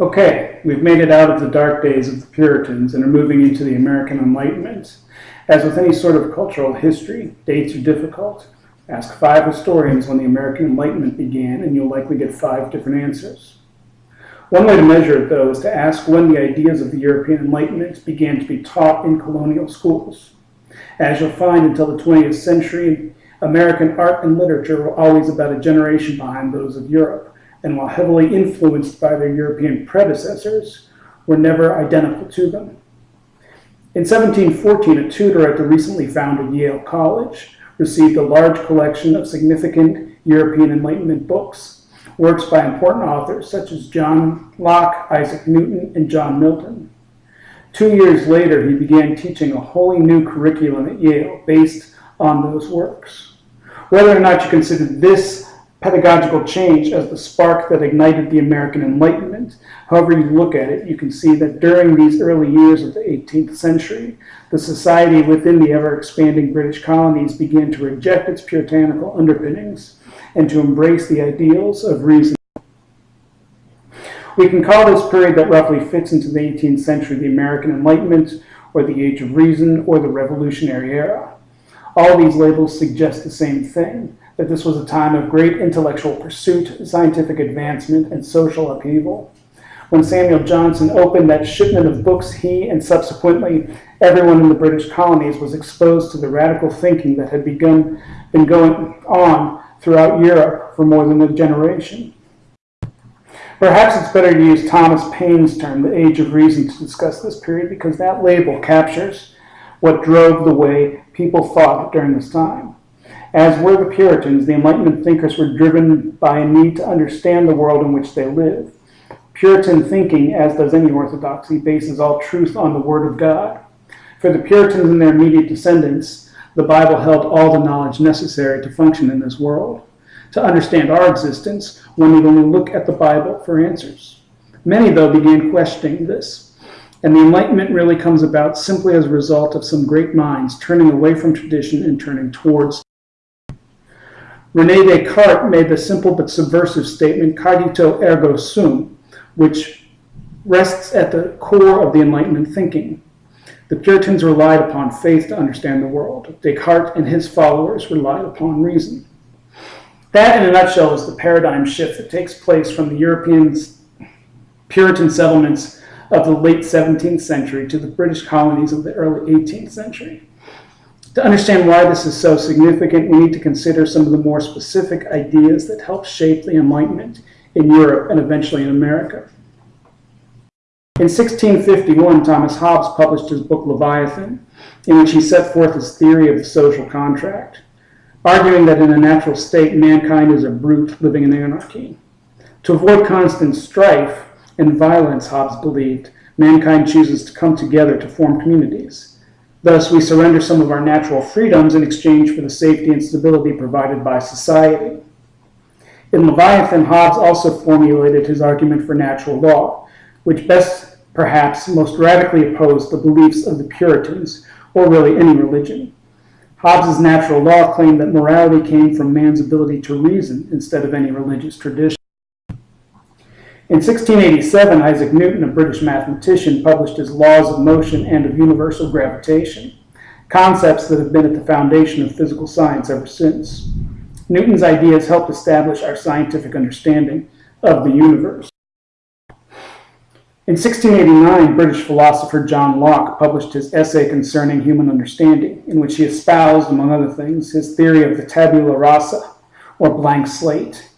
Okay, we've made it out of the dark days of the Puritans and are moving into the American Enlightenment. As with any sort of cultural history, dates are difficult. Ask five historians when the American Enlightenment began, and you'll likely get five different answers. One way to measure it, though, is to ask when the ideas of the European Enlightenment began to be taught in colonial schools. As you'll find until the 20th century, American art and literature were always about a generation behind those of Europe and while heavily influenced by their European predecessors, were never identical to them. In 1714, a tutor at the recently founded Yale College received a large collection of significant European Enlightenment books, works by important authors such as John Locke, Isaac Newton, and John Milton. Two years later, he began teaching a wholly new curriculum at Yale based on those works. Whether or not you consider this pedagogical change as the spark that ignited the American Enlightenment. However you look at it, you can see that during these early years of the 18th century, the society within the ever-expanding British colonies began to reject its puritanical underpinnings and to embrace the ideals of reason. We can call this period that roughly fits into the 18th century the American Enlightenment, or the Age of Reason, or the Revolutionary Era. All these labels suggest the same thing, that this was a time of great intellectual pursuit, scientific advancement, and social upheaval. When Samuel Johnson opened that shipment of books, he and subsequently everyone in the British colonies was exposed to the radical thinking that had begun, been going on throughout Europe for more than a generation. Perhaps it's better to use Thomas Paine's term, the Age of Reason, to discuss this period because that label captures what drove the way people thought during this time. As were the Puritans, the Enlightenment thinkers were driven by a need to understand the world in which they live. Puritan thinking, as does any orthodoxy, bases all truth on the Word of God. For the Puritans and their immediate descendants, the Bible held all the knowledge necessary to function in this world. To understand our existence, one need only look at the Bible for answers. Many, though, began questioning this. And the Enlightenment really comes about simply as a result of some great minds turning away from tradition and turning towards Rene Descartes made the simple but subversive statement, cogito ergo sum, which rests at the core of the Enlightenment thinking. The Puritans relied upon faith to understand the world. Descartes and his followers relied upon reason. That, in a nutshell, is the paradigm shift that takes place from the European Puritan settlements of the late 17th century to the British colonies of the early 18th century. To understand why this is so significant, we need to consider some of the more specific ideas that helped shape the Enlightenment in Europe and eventually in America. In 1651, Thomas Hobbes published his book Leviathan, in which he set forth his theory of the social contract, arguing that in a natural state, mankind is a brute living in anarchy. To avoid constant strife and violence, Hobbes believed, mankind chooses to come together to form communities. Thus, we surrender some of our natural freedoms in exchange for the safety and stability provided by society. In Leviathan, Hobbes also formulated his argument for natural law, which best, perhaps, most radically opposed the beliefs of the Puritans, or really any religion. Hobbes's natural law claimed that morality came from man's ability to reason instead of any religious tradition. In 1687, Isaac Newton, a British mathematician, published his Laws of Motion and of Universal Gravitation, concepts that have been at the foundation of physical science ever since. Newton's ideas helped establish our scientific understanding of the universe. In 1689, British philosopher John Locke published his essay concerning human understanding, in which he espoused, among other things, his theory of the tabula rasa, or blank slate,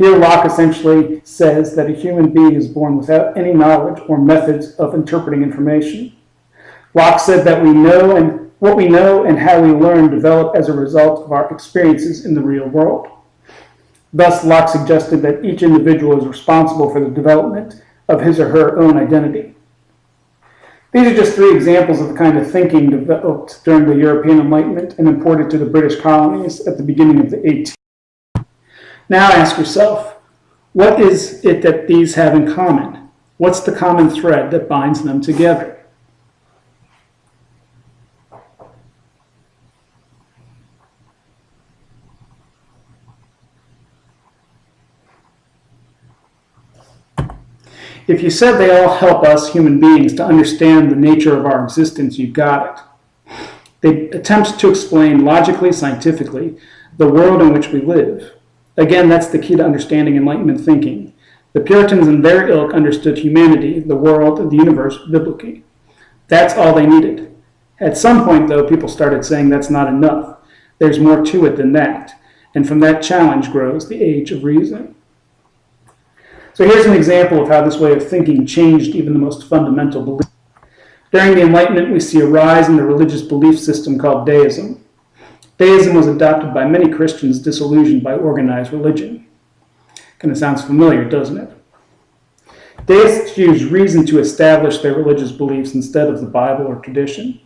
here, Locke essentially says that a human being is born without any knowledge or methods of interpreting information. Locke said that we know and what we know and how we learn develop as a result of our experiences in the real world. Thus, Locke suggested that each individual is responsible for the development of his or her own identity. These are just three examples of the kind of thinking developed during the European Enlightenment and imported to the British colonies at the beginning of the 18th now ask yourself, what is it that these have in common? What's the common thread that binds them together? If you said they all help us human beings to understand the nature of our existence, you've got it. They attempt to explain logically, scientifically, the world in which we live. Again, that's the key to understanding Enlightenment thinking. The Puritans and their ilk understood humanity, the world, the universe biblically. That's all they needed. At some point, though, people started saying that's not enough. There's more to it than that. And from that challenge grows the age of reason. So here's an example of how this way of thinking changed even the most fundamental beliefs. During the Enlightenment, we see a rise in the religious belief system called deism. Deism was adopted by many Christians disillusioned by organized religion. Kind of sounds familiar, doesn't it? Deists use reason to establish their religious beliefs instead of the Bible or tradition.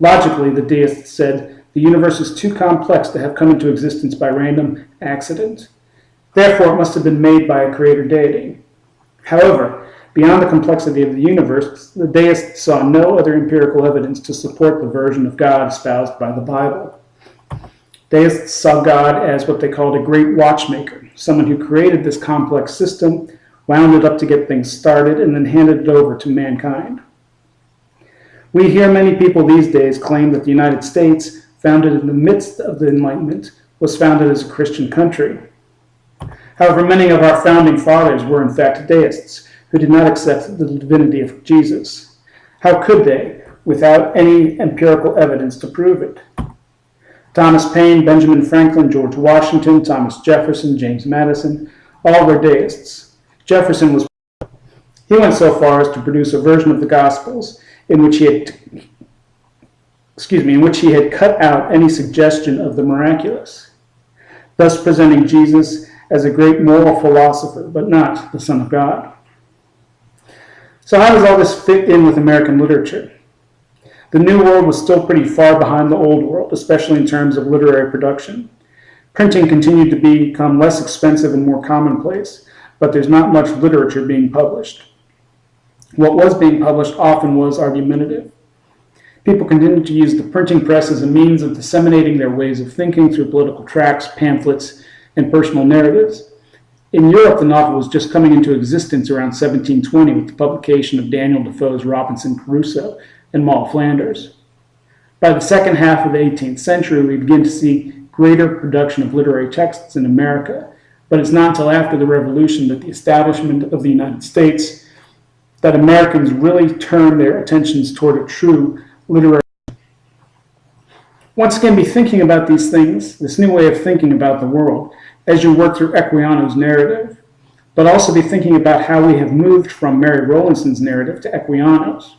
Logically, the deists said the universe is too complex to have come into existence by random accident. Therefore, it must have been made by a creator deity. However, beyond the complexity of the universe, the deists saw no other empirical evidence to support the version of God espoused by the Bible. Deists saw God as what they called a great watchmaker, someone who created this complex system, wound it up to get things started, and then handed it over to mankind. We hear many people these days claim that the United States, founded in the midst of the Enlightenment, was founded as a Christian country. However, many of our founding fathers were in fact deists who did not accept the divinity of Jesus. How could they, without any empirical evidence to prove it? Thomas Paine, Benjamin Franklin, George Washington, Thomas Jefferson, James Madison, all were deists. Jefferson was he went so far as to produce a version of the Gospels in which he had excuse me, in which he had cut out any suggestion of the miraculous, thus presenting Jesus as a great moral philosopher, but not the Son of God. So, how does all this fit in with American literature? The New World was still pretty far behind the Old World, especially in terms of literary production. Printing continued to become less expensive and more commonplace, but there's not much literature being published. What was being published often was argumentative. People continued to use the printing press as a means of disseminating their ways of thinking through political tracts, pamphlets, and personal narratives. In Europe, the novel was just coming into existence around 1720 with the publication of Daniel Defoe's Robinson Crusoe and Moll Flanders. By the second half of the 18th century, we begin to see greater production of literary texts in America, but it's not until after the Revolution that the establishment of the United States that Americans really turn their attentions toward a true literary. Once again, be thinking about these things, this new way of thinking about the world, as you work through Equiano's narrative, but also be thinking about how we have moved from Mary Rowlandson's narrative to Equiano's.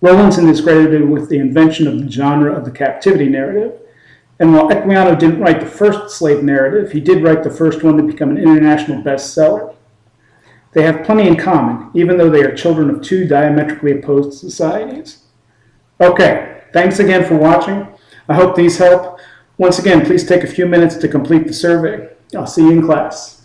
Rowlandson is credited with the invention of the genre of the captivity narrative, and while Equiano didn't write the first slave narrative, he did write the first one to become an international bestseller. They have plenty in common, even though they are children of two diametrically opposed societies. Okay, thanks again for watching. I hope these help. Once again, please take a few minutes to complete the survey. I'll see you in class.